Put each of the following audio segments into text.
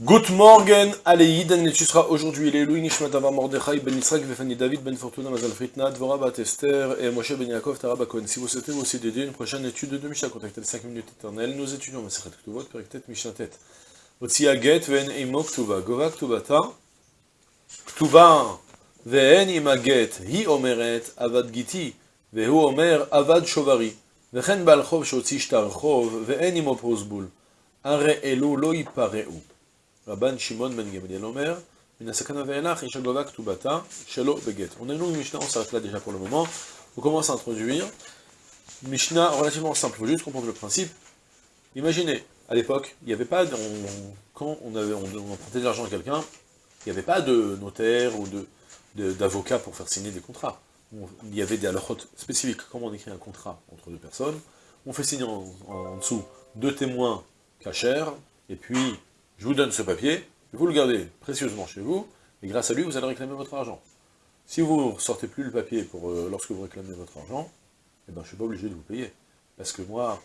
Good morning, allez, Dan tu seras aujourd'hui Louis Nishmat Avar Mordechai Ben Israël Vefani David Ben Fortuna Mazal Fritna Dvora Bat Esther et Moshe Ben Yaakov Tarab. Si vous souhaitez vous aussi dédier une prochaine étude de Mishnah, contactez les 5 minutes éternelles. Nous étudions Masechet Ktuvot, Periktet Mishnah Tet. Otsi Aget Ven Imo Ktuva, Gova Ktuvata, Ktuva Ven Imaget, Hi Omeret Avad Giti, Vehu Omer Avad Shovari, Vechen Bal Chov Shotzi Shtar Chov, Ven Imo Prosbul, Are Elu Lo Ipareu. Ben. On a une longue Mishnah, on s'arrête là déjà pour le moment. On commence à introduire. Mishnah relativement simple, il faut juste comprendre le principe. Imaginez, à l'époque, il n'y avait pas, quand on, empruntait de l'argent à quelqu'un, il n'y avait pas de notaire ou d'avocat pour faire signer des contrats. il y avait des halakhot spécifiques, comment on écrit un contrat entre deux personnes. On fait signer en, en dessous deux témoins cachers, et puis je vous donne ce papier, vous le gardez précieusement chez vous, et grâce à lui, vous allez réclamer votre argent. Si vous ne sortez plus le papier pour euh, lorsque vous réclamez votre argent, eh ben, je ne suis pas obligé de vous payer. Parce que moi,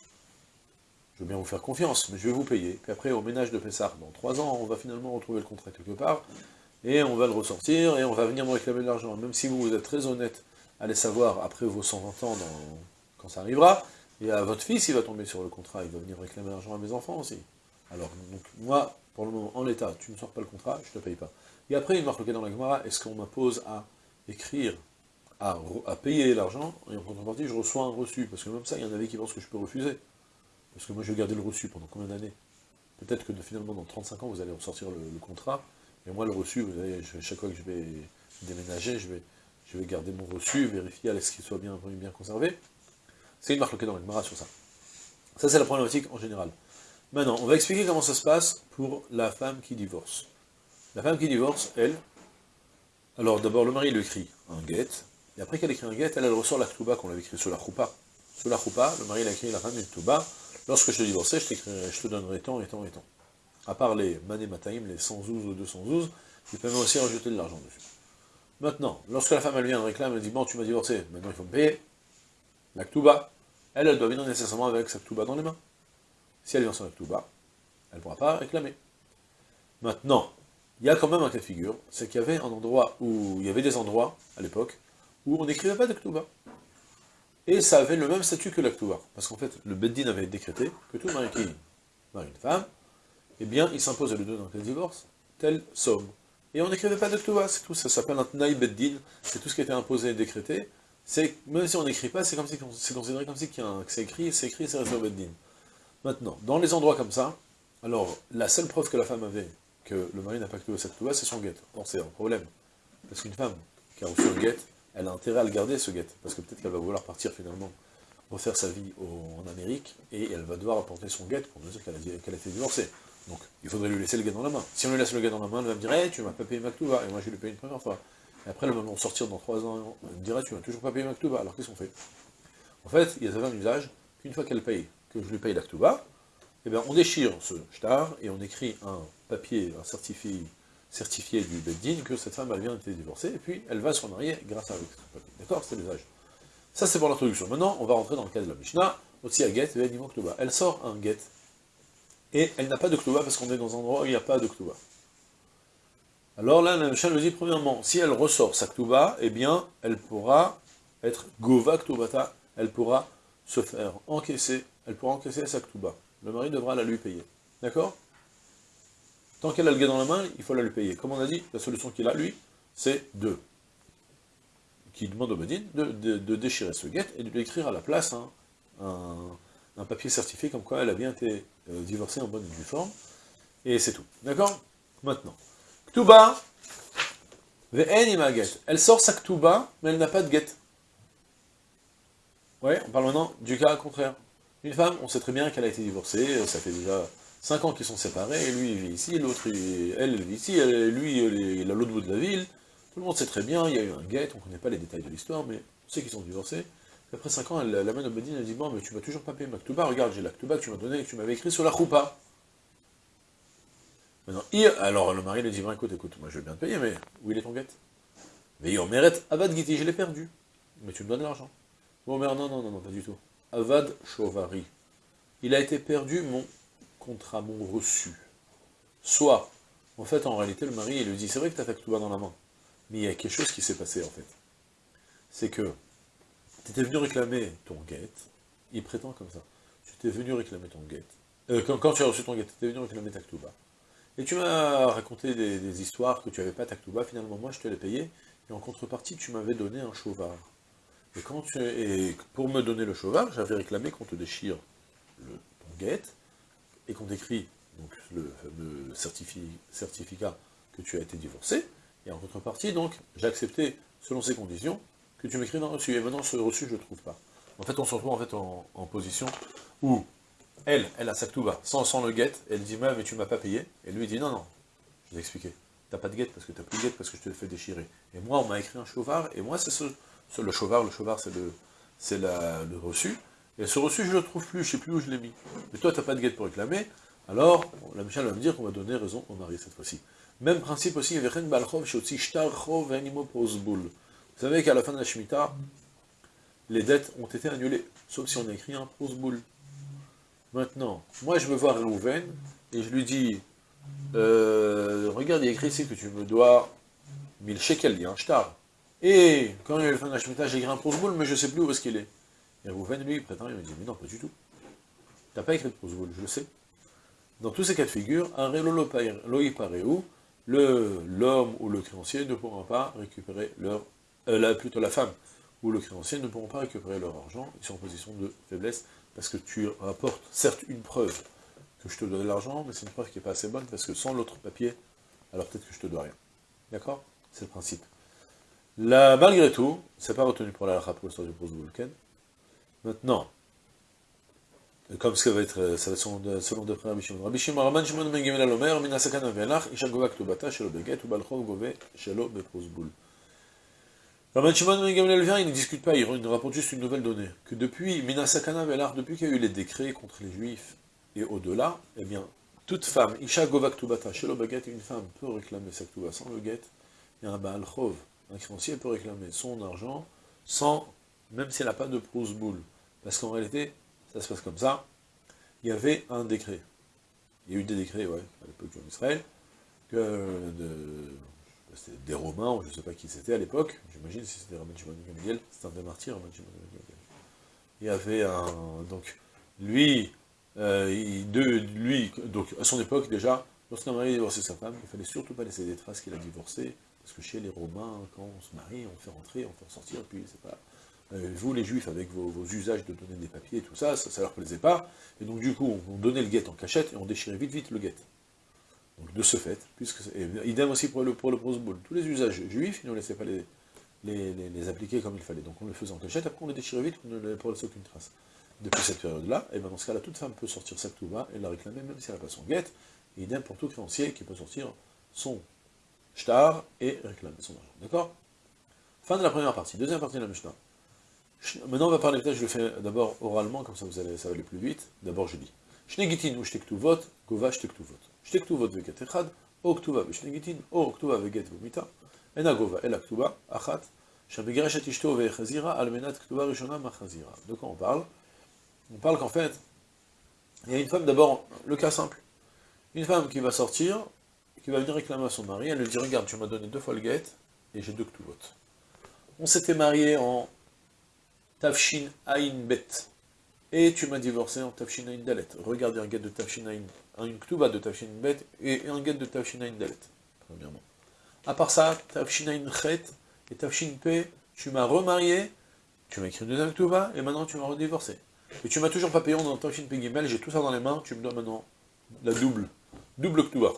je veux bien vous faire confiance, mais je vais vous payer. Puis après, au ménage de Pessard, dans trois ans, on va finalement retrouver le contrat quelque part, et on va le ressortir, et on va venir me réclamer de l'argent. Même si vous, vous êtes très honnête, allez savoir, après vos 120 ans, quand ça arrivera, et à votre fils, il va tomber sur le contrat, il va venir réclamer l'argent à mes enfants aussi. Alors, donc, moi, pour le moment, en l'état, tu ne sors pas le contrat, je ne te paye pas. Et après, il marque dans la Gemara, est-ce qu'on m'impose à écrire, à, payer l'argent, et en contrepartie, je reçois un reçu, parce que même ça, il y en avait qui pensent que je peux refuser. Parce que moi, je vais garder le reçu pendant combien d'années? Peut-être que finalement, dans 35 ans, vous allez ressortir le, le, contrat, et moi, le reçu, vous allez, chaque fois que je vais déménager, je vais, garder mon reçu, vérifier à ce qu'il soit bien, bien conservé. C'est une marque dans la Gemara sur ça. Ça, c'est la problématique en général. Maintenant, on va expliquer comment ça se passe pour la femme qui divorce. La femme qui divorce, elle, alors d'abord le mari lui écrit un guet, et après qu'elle écrit un guet, elle, elle ressort la ktuba qu'on avait écrit sur la choupa. Sur la choupa, le mari a écrit la femme une ktuba, lorsque je te divorçais, je, te donnerai tant et tant et tant. À part les mané mataïm, les 100 zouz ou 200 zouz, il peut même aussi rajouter de l'argent dessus. Maintenant, lorsque la femme elle vient, elle réclame, elle dit, bon, tu m'as divorcé, maintenant il faut me payer, la ktuba, elle, elle doit venir nécessairement avec sa ktuba dans les mains. Si elle vient sans bas, elle ne pourra pas réclamer. Maintenant, il y a quand même un cas de figure, c'est qu'il y avait un endroit où, il y avait des endroits, à l'époque, où on n'écrivait pas d'Aktuba. Et ça avait le même statut que l'Aktuba. Parce qu'en fait, le Beddin avait décrété que tout mari qui marie une femme, eh bien, il s'impose à lui donner un de divorce, telle somme. Et on n'écrivait pas d'Aktuba, c'est tout, ça s'appelle un Tnaï Beddin, c'est tout ce qui été imposé et décrété. Même si on n'écrit pas, c'est considéré comme si c'est écrit, c'est écrit, c'est resté au Beddin. Maintenant, dans les endroits comme ça, alors, la seule preuve que la femme avait que le mari n'a pas activé cette loi, c'est son guet. Or, c'est un problème. Parce qu'une femme qui a reçu un guet, elle a intérêt à le garder, ce guet. Parce que peut-être qu'elle va vouloir partir finalement, refaire sa vie en Amérique, et elle va devoir apporter son guet pour nous dire qu'elle a, été divorcée. Donc, il faudrait lui laisser le guet dans la main. Si on lui laisse le guet dans la main, elle va me dire hey, tu m'as pas payé ma Maktuba, et moi je lui payé une première fois. Et après, le moment de sortir dans trois ans, elle me dirait tu m'as toujours pas payé ma Maktuba. Alors qu'est-ce qu'on fait? En fait, il y a un usage qu'une fois qu'elle paye, que je lui paye l'Aktuba, eh bien, on déchire ce shtar et on écrit un papier, un certifié, certifié du Beddin que cette femme, elle vient d'être divorcée, et puis elle va se remarier grâce à ce papier. D'accord C'est l'usage. Ça, c'est pour l'introduction. Maintenant, on va rentrer dans le cas de la Mishnah, aussi à Get, Elle sort un Get, et elle n'a pas de Ktuba parce qu'on est dans un endroit où il n'y a pas de Ktuba. Alors là, la Mishnah nous dit, premièrement, si elle ressort sa Ktuba, eh bien, elle pourra être Gova Ktubata, elle pourra se faire encaisser, elle pourra encaisser sa Ktuba le mari devra la lui payer. D'accord? Tant qu'elle a le gars dans la main, il faut la lui payer. Comme on a dit, la solution qu'il a, lui, c'est de, qui demande au Bedin de, déchirer ce guet et de lui écrire à la place un, papier certifié comme quoi elle a bien été euh, divorcée en bonne et due forme. Et c'est tout. D'accord? Maintenant. Ktuba, elle sort sa Ktuba, mais elle n'a pas de guet. Ouais, on parle maintenant du cas contraire. Une femme, on sait très bien qu'elle a été divorcée, ça fait déjà 5 ans qu'ils sont séparés, lui il vit ici, l'autre, elle, vit ici, lui il est à l'autre bout de la ville, tout le monde sait très bien, il y a eu un guet, on ne connaît pas les détails de l'histoire, mais on sait qu'ils sont divorcés. après 5 ans, elle l'amène au Bedin, elle dit, bon, mais tu vas toujours pas payer Maktuba, regarde, j'ai l'Aktuba que tu m'as donné, que tu m'avais écrit sur la choupa. Maintenant, alors le mari lui dit, bon, écoute, écoute, moi je veux bien te payer, mais où il est ton guet? Mais il mérite Abad Giti, je l'ai perdu. Mais tu me donnes l'argent. Bon, mais non, non, non, non, pas du tout. Avad Chauvari. Il a été perdu mon contrat, mon reçu. Soit En fait, en réalité, le mari, il lui dit, c'est vrai que tu as ta Ktuba dans la main, mais il y a quelque chose qui s'est passé, en fait. C'est que, tu étais venu réclamer ton guet, il prétend comme ça, tu étais venu réclamer ton guet, euh, quand, tu as reçu ton guet, tu étais venu réclamer ta Ktuba, et tu m'as raconté des, histoires que tu n'avais pas ta Ktuba, finalement, moi, je te l'ai payé, et en contrepartie, tu m'avais donné un chauvard. Et, quand tu, pour me donner le chauvard, j'avais réclamé qu'on te déchire le, ton guet, et qu'on décrit donc, le fameux certificat que tu as été divorcé, et en contrepartie, donc, j'ai accepté, selon ces conditions, que tu m'écris dans le reçu. Et maintenant, ce reçu, je ne le trouve pas. En fait, on se retrouve en, fait, en, position où elle, elle a sa ktouba, sans, sans le guet, elle dit, mais tu m'as pas payé, et lui, dit, non, non, je l'ai expliqué, t'as pas de guet parce que t'as plus de guet parce que je te fais déchirer. Et moi, on m'a écrit un chauvard, et moi, c'est ce, le chauvard, le chauvard, c'est le, c'est le reçu, et ce reçu, je ne le trouve plus, je ne sais plus où je l'ai mis. Mais toi, tu n'as pas de guet pour réclamer, alors la Michel va me dire qu'on va donner raison au mari cette fois-ci. Même principe aussi, vous savez qu'à la fin de la Shemitah, les dettes ont été annulées, sauf si on a écrit un prosboul. Maintenant, moi je veux voir Rouven, et je lui dis, euh, regarde, il y a écrit ici que tu me dois 1000 shekels, il y a un shtar. Et quand il y a la fin de la Shemitah, j'ai écrit un prosboul, mais je ne sais plus où est-ce qu'il est. Et Rouven, lui, il prétend, il me dit, mais non, pas du tout. Tu n'as pas écrit de prosboul, je le sais. Dans tous ces cas de figure, un où l'homme ou le créancier ne pourront pas récupérer leur... Euh, plutôt la femme ou le créancier ne pourront pas récupérer leur argent, ils sont en position de faiblesse, parce que tu rapportes, certes, une preuve que je te dois de l'argent, mais c'est une preuve qui n'est pas assez bonne, parce que sans l'autre papier, alors peut-être que je te dois rien. D'accord? C'est le principe. Là, malgré tout, c'est pas retenu pour la pour l'histoire du Bruce Vulcan. Maintenant, comme ce va être, ça va être selon d'après Rabbi Shimon. Rabbi Shimon, Rabban Shimon ben Alomer, min isha gova shelo beget, ou balchov gove shelo beprosbul. Rabban Shimon ben Gemel il ne discute pas, il rapporte juste une nouvelle donnée, que depuis Minasakana ve'elach, depuis qu'il y a eu les décrets contre les Juifs, et au-delà, eh bien, toute femme, isha gova ktubata shelo beget, une femme peut réclamer sa ktuba sans le get, et un balchov, un créancier peut réclamer son argent sans, même s'il n'a pas de prosboul. Parce qu'en réalité, ça se passe comme ça, il y avait un décret. Il y a eu des décrets, ouais, à l'époque en Israël, que des Romains, ou je ne sais pas qui c'était à l'époque, j'imagine si c'était Raman Shimon c'était un des martyrs, Raman Shimon. Il y avait un, donc, lui, euh, lui, donc, à son époque déjà, lorsqu'un mari divorçait sa femme, il ne fallait surtout pas laisser des traces qu'il a divorcé, parce que chez les Romains, quand on se marie, on fait rentrer, on fait ressortir, puis c'est pas euh, vous les juifs, avec vos, usages de donner des papiers et tout ça, ça, ne leur plaisait pas, et donc du coup, on, donnait le guet en cachette, et on déchirait vite vite le guet. Donc de ce fait, puisque idem aussi pour le, pour le tous les usages juifs, ils ne laissaient pas les, les, appliquer comme il fallait, donc on le faisait en cachette, après on les déchirait vite, on ne pour laisser aucune trace. Depuis cette période-là, et ben dans ce cas-là, toute femme peut sortir sa touba et la réclamer, même si elle n'a pas son guet, et idem pour tout créancier qui peut sortir son shtar et réclamer son argent. D'accord? Fin de la première partie. Deuxième partie de la Mishnah. Maintenant, on va parler, peut-être je le fais d'abord oralement, comme ça vous allez, ça va aller plus vite. D'abord, je dis. Shnegitin ou shtektuvot, gova shtektuvot. Shtektuvot veget echad, o ktuva veshnegitin, o ktuva veget vomita. Ena gova, ela ktuva, achat, shabegereshet ishto vechazira, almenat ktuva rishona machazira. De quoi on parle? On parle qu'en fait, il y a une femme, d'abord, le cas simple. Une femme qui va sortir, va venir réclamer à son mari, elle lui dit, regarde, tu m'as donné deux guet, et j'ai deux ktuvot. On s'était mariés en Tafshin Ain Bet. Et tu m'as divorcé en Tafshin Dalet. Regardez un guet de Tafshin un Ktuba de Tafshin Bet et un guet de Tafshin Ain Dalet, premièrement. À part ça, Tafshin Chet et Tafshin P, tu m'as remarié, tu m'as écrit une deuxième Ktuba, et maintenant tu m'as redivorcé. Et tu m'as toujours pas payé dans Tafshin P j'ai tout ça dans les mains, tu me dois maintenant la double, double Ktuba.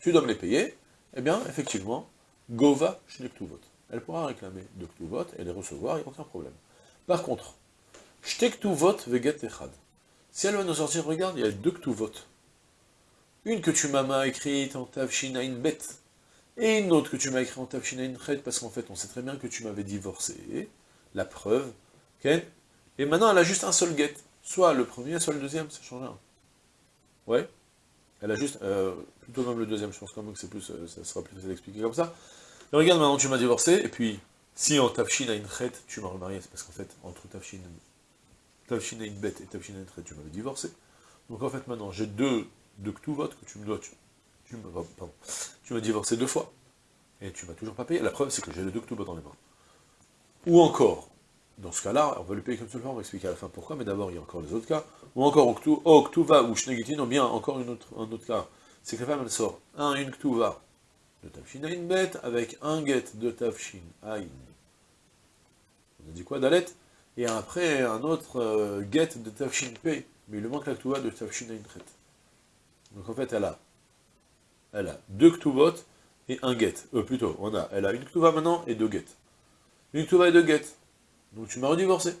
Tu dois me les payer, eh bien, effectivement, Gova Ktuvot. Elle pourra réclamer deux Ktuvot et les recevoir, il n'y a aucun problème. Par contre, vote veget echad. Si elle va nous sortir, regarde, il y a deux votes. Une que tu m'as écrite en tavshinain bet, et une autre que tu m'as écrite en tavshinain chet, parce qu'en fait, on sait très bien que tu m'avais divorcé, la preuve, ok Et maintenant, elle a juste un seul get. Soit le premier, soit le deuxième, ça change rien. Ouais Elle a juste, euh, plutôt même le deuxième, je pense quand même que c'est plus, euh, ça sera plus facile d'expliquer comme ça. Regarde, maintenant tu m'as divorcé, et puis si en Tafshin une chet, tu m'as remarié, c'est parce qu'en fait, entre Tafshin, Tafshin une bête et Tafshin une chet, tu m'avais divorcé. Donc en fait, maintenant, j'ai deux, deux votes que tu me dois, tu tu m'as divorcé deux fois, et tu m'as toujours pas payé. La preuve, c'est que j'ai le deux ktouba dans les mains. Ou encore, dans ce cas-là, on va lui payer comme fois, on va expliquer à la fin pourquoi, mais d'abord, il y a encore les autres cas. Ou encore, oh, Ktuva ou Shnegitin, ou bien encore une autre, un autre cas. C'est que la femme, elle sort un, une Ktuva de Tafshin Bet avec un get de Tafshin Aïn. On a dit quoi, Dalet? Et après, un autre euh, get de Tafshin P, mais il lui manque la Ktuva de Tafshin. Donc en fait, elle a, elle a deux Ktuvot et un get. Euh, plutôt, on a, elle a une Ktuva maintenant et deux get. Une Ktuva et deux get. Donc tu m'as redivorcé.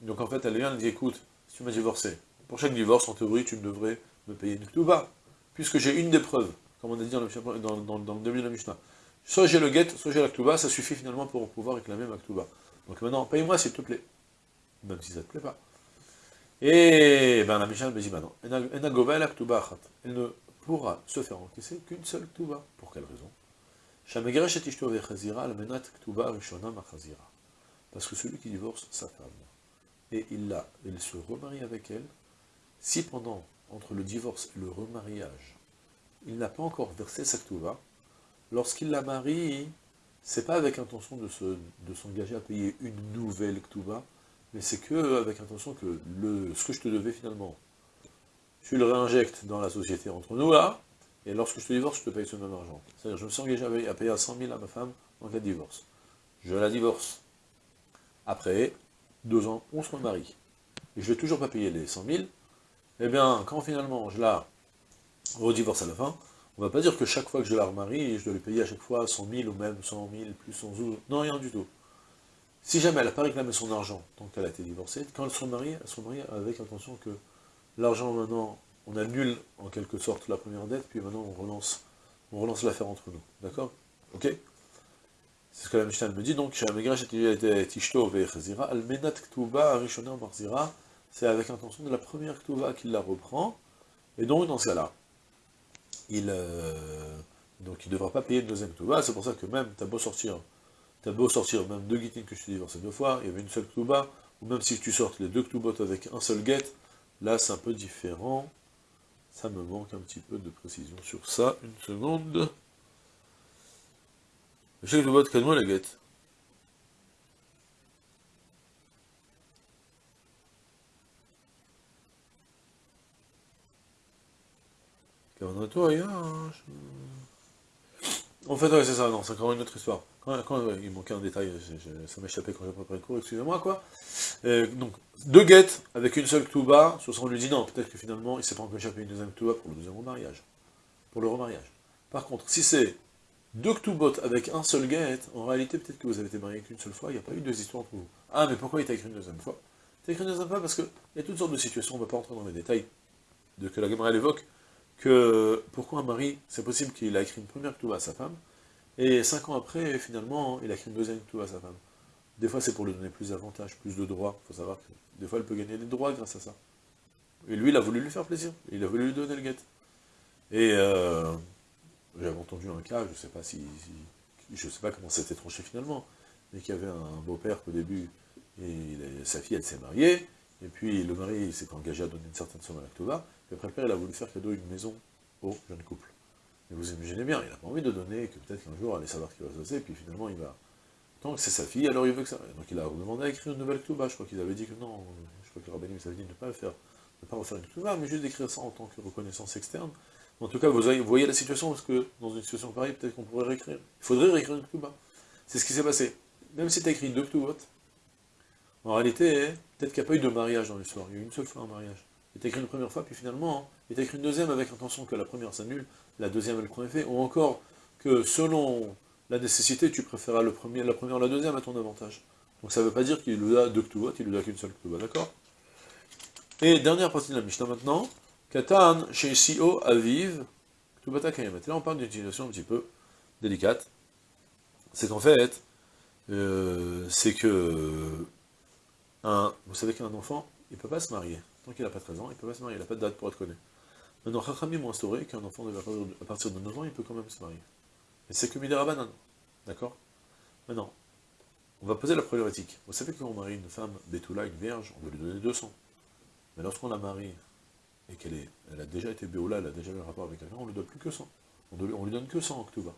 Donc en fait, elle vient, elle dit, écoute, si tu m'as divorcé, pour chaque divorce, en théorie, tu devrais me payer une Ktuva, puisque j'ai une des preuves, comme on a dit dans le, début de la Mishnah. Soit j'ai le get, soit j'ai la Ktuva, ça suffit finalement pour pouvoir réclamer ma Ktuva. Donc maintenant, paye-moi s'il te plaît. Même si ça ne te plaît pas. Et ben la Mishnah me dit maintenant, elle ne pourra se faire encaisser qu'une seule Ktuva. Pour quelle raison? Parce que celui qui divorce sa femme, et il, la, il se remarie avec elle, si pendant, entre le divorce et le remariage, il n'a pas encore versé sa ktuva, lorsqu'il la marie, c'est pas avec intention de s'engager à payer une nouvelle ktuva, mais c'est que avec intention que ce que je te devais finalement, tu le réinjectes dans la société entre nous là, et lorsque je te divorce, je te paye ce même argent. C'est-à-dire, je me suis engagé à payer à 100 000 à ma femme en cas de divorce. Je la divorce. Après deux ans, on se remarie. Et je ne vais toujours pas payer les 100 000. Eh bien, quand finalement je la redivorce à la fin, on ne va pas dire que chaque fois que je la remarie, je dois lui payer à chaque fois 100 000 ou même 100 000 plus 100 000. Non, rien du tout. Si jamais elle n'a pas réclamé son argent tant qu'elle a été divorcée, quand elle se remarie, elle se remarie avec intention que l'argent maintenant, on annule en quelque sorte la première dette, puis maintenant on relance, on relance l'affaire entre nous. D'accord? Ok? C'est ce que la Mishnah me dit, donc, c'est avec l'intention de la première Ktuva qu'il la reprend, et donc dans ce cas-là, il euh, ne devra pas payer une deuxième Ktuva, c'est pour ça que même, t'as beau sortir, t'as beau sortir même deux Gitin que je te divorcé deux fois, il y avait une seule Ktuva, ou même si tu sortes les deux Ktubot avec un seul get, là c'est un peu différent, ça me manque un petit peu de précision sur ça, une seconde. Je sais que le vote calme la guette. En fait, c'est ça, non, c'est encore une autre histoire. Quand, il manquait un détail, ça m'échappait quand j'ai préparé le cours, excusez-moi, quoi. Euh, donc, deux guettes avec une seule Ktuba, soit on lui dit non, peut-être que finalement, il s'est pas encore échappé une deuxième Ktuba pour le deuxième remariage. Pour le remariage. Par contre, si c'est deux Ktubot avec un seul get, en réalité, peut-être que vous avez été marié qu'une seule fois, il n'y a pas eu deux histoires entre vous. Ah, mais pourquoi il t'a écrit une deuxième fois? Il t'a écrit une deuxième fois parce qu'il y a toutes sortes de situations, on ne va pas entrer dans les détails de que la Gemara évoque, que pourquoi un mari, c'est possible qu'il a écrit une première Ktuba à sa femme, et cinq ans après, finalement, il a écrit une deuxième Ktuba à sa femme. Des fois, c'est pour lui donner plus d'avantages, plus de droits, il faut savoir que des fois, elle peut gagner des droits grâce à ça. Et lui, il a voulu lui faire plaisir, il a voulu lui donner le guet. Et... Euh, j'avais entendu un cas, je ne sais pas si, je sais pas comment c'était tranché finalement, mais qu'il y avait un beau-père qu'au début, et sa fille elle s'est mariée, et puis le mari s'est engagé à donner une certaine somme à l'Actova, et après le père il a voulu faire cadeau une maison au jeune couple. Et vous imaginez bien, il n'a pas envie de donner, que peut-être qu'un jour, allait savoir ce qui va se passer, et puis finalement il va... Tant que c'est sa fille, alors il veut que ça... Donc il a demandé à écrire une nouvelle Ktouba, je crois qu'ils avaient dit que non, je crois que le rabbinim s'avait dit de ne pas le faire, de ne pas refaire une Ktouba, mais juste d'écrire ça en tant que reconnaissance externe, en tout cas, vous voyez la situation, parce que dans une situation pareille, peut-être qu'on pourrait réécrire. Il faudrait réécrire une Ktuba. C'est ce qui s'est passé. Même si tu as écrit deux Ktubot, en réalité, peut-être qu'il n'y a pas eu de mariage dans l'histoire. Il y a eu une seule fois un mariage. Il t'a écrit une première fois, puis finalement, il t'a écrit une deuxième avec l'intention que la première s'annule, la deuxième elle prend effet, ou encore que selon la nécessité, tu préféras le premier, la première ou la deuxième à ton avantage. Donc ça ne veut pas dire qu'il lui a deux Ktubot, il lui a qu'une seule Ktuba, d'accord? Et dernière partie de la Mishnah maintenant, Katan, chez Sio, Aviv, Ktubata. Là, on parle d'une situation un petit peu délicate. C'est qu'en fait, euh, c'est que, vous savez qu'un enfant, il ne peut pas se marier. Tant qu'il n'a pas 13 ans, il ne peut pas se marier, il n'a pas de date pour être connu. Maintenant, Chachamim ont instauré qu'un enfant, à partir de 9 ans, il peut quand même se marier. Mais c'est que Midirabanan. D'accord? Maintenant, on va poser la problématique. Vous savez qu'on marie une femme, Betula, une vierge, on va lui donner 200. Mais lorsqu'on la marie et qu'elle elle a déjà été Béoula, elle a déjà eu un rapport avec quelqu'un, on ne lui donne plus que 100. On ne lui donne que 100 Ktouba.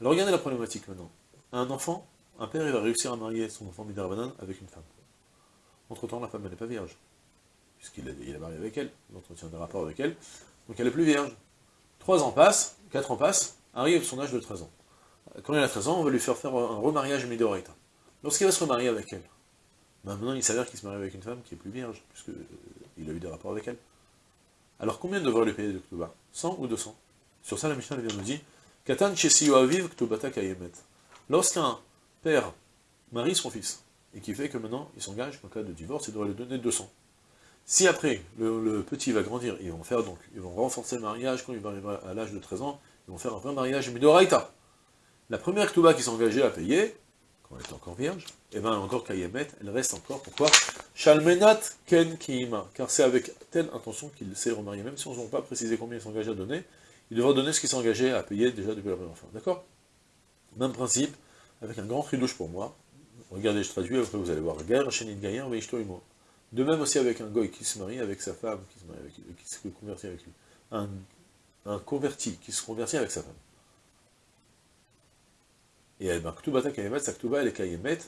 Alors regardez la problématique maintenant. Un enfant, un père, il va réussir à marier son enfant Midarbanan avec une femme. Entre-temps, la femme, elle n'est pas vierge. Puisqu'il a, marié avec elle, il entretient des rapports avec elle. Donc elle est plus vierge. Trois ans passent, quatre ans passent, arrive son âge de 13 ans. Quand il a 13 ans, on va lui faire faire un remariage Midoraita. Lorsqu'il va se remarier avec elle, maintenant il s'avère qu'il se marie avec une femme qui est plus vierge, puisqu'il a eu des rapports avec elle. Alors combien devrait lui payer de Ktouba 100 ou 200 Sur ça, la Mishnah vient nous dire Katan aviv Ktubata Kayemet. Lorsqu'un père marie son fils, et qui fait que maintenant il s'engage en cas de divorce, il devrait lui donner 200. Si après, le, petit va grandir, ils vont faire donc, ils vont renforcer le mariage quand il va arriver à l'âge de 13 ans, ils vont faire un vrai mariage Midoraita. La première Ktuba qui s'engageait à payer, quand elle était encore vierge, et eh bien encore Kayemet, elle reste encore, pourquoi? Shalmenat Ken Kiima, car c'est avec telle intention qu'il s'est remarié, même si on ne pas précisé combien il s'engageait à donner, il devra donner ce qu'il s'engageait à payer déjà depuis la première fois, d'accord? Même principe, avec un grand ridouche pour moi, regardez, je traduis, après vous allez voir, Gaïr, Shenin Gaïr, Veishtoimo. De même aussi avec un goy qui se marie avec sa femme, qui se, marie avec, qui se convertit avec lui. Un, converti qui se convertit avec sa femme. Et elle marque Ktubata Kayemet, sa elle est Kayemet,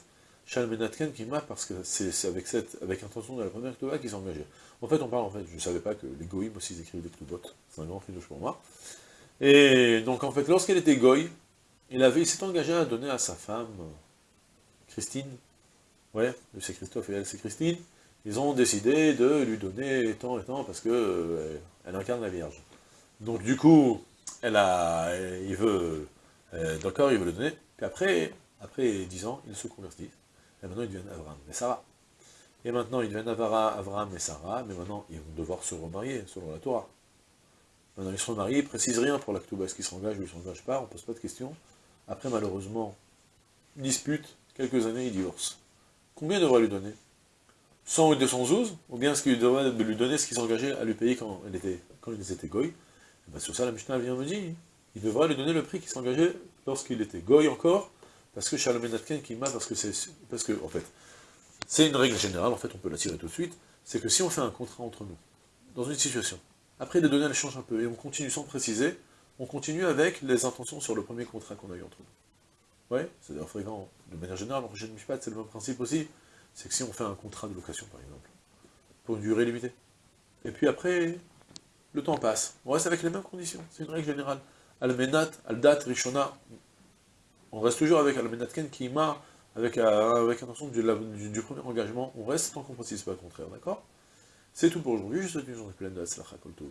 Shalmenatken Kima, parce que c'est avec cette avec intention de la première Ktuba qu'ils sont engagés. En fait, on parle, en fait, je ne savais pas que les goïms aussi ils écrivent des Ktubot, c'est un grand fidouche pour moi. Et donc, en fait, lorsqu'elle était goy, il, il s'est engagé à donner à sa femme, Christine, ouais, c'est Christophe et elle c'est Christine, ils ont décidé de lui donner tant et tant parce que euh, elle incarne la Vierge. Donc du coup, elle a, il veut, euh, d'accord, il veut le donner, puis après, après 10 ans, ils se convertissent, et maintenant ils deviennent Avram et Sarah. Et maintenant, ils deviennent Avara, Avram et Sarah, mais maintenant, ils vont devoir se remarier, selon la Torah. Maintenant, ils se remarient, ils ne précisent rien pour l'acte est-ce qu'ils s'engagent ou ils ne s'engagent pas, on ne pose pas de questions. Après, malheureusement, dispute, quelques années, ils divorcent. Combien devrait lui donner? 100 ou 212 Ou bien est-ce qu'il devrait lui donner ce qu'il s'engageait à lui payer quand, elle était, quand ils étaient goy? Eh ben, Sur ça, la Mishnah vient me dire, il devrait lui donner le prix qu'il s'engageait lorsqu'il était goy encore, parce que Shalom qui m'a, parce que c'est, parce que, en fait, c'est une règle générale, en fait, on peut la tirer tout de suite, c'est que si on fait un contrat entre nous, dans une situation, après les données elles changent un peu, et on continue sans préciser, on continue avec les intentions sur le premier contrat qu'on a eu entre nous. Ouais, c'est d'ailleurs fréquent, de manière générale, en prochaine c'est le même principe aussi, c'est que si on fait un contrat de location, par exemple, pour une durée limitée, et puis après, le temps passe, on reste avec les mêmes conditions, c'est une règle générale. Almenat, Aldat, Rishona, on reste toujours avec Almenat Ken Kima, avec, euh, avec intention du, du, premier engagement, on reste tant qu'on ne précise pas le contraire, d'accord? C'est tout pour aujourd'hui, je vous souhaite une journée pleine de Kol Tov,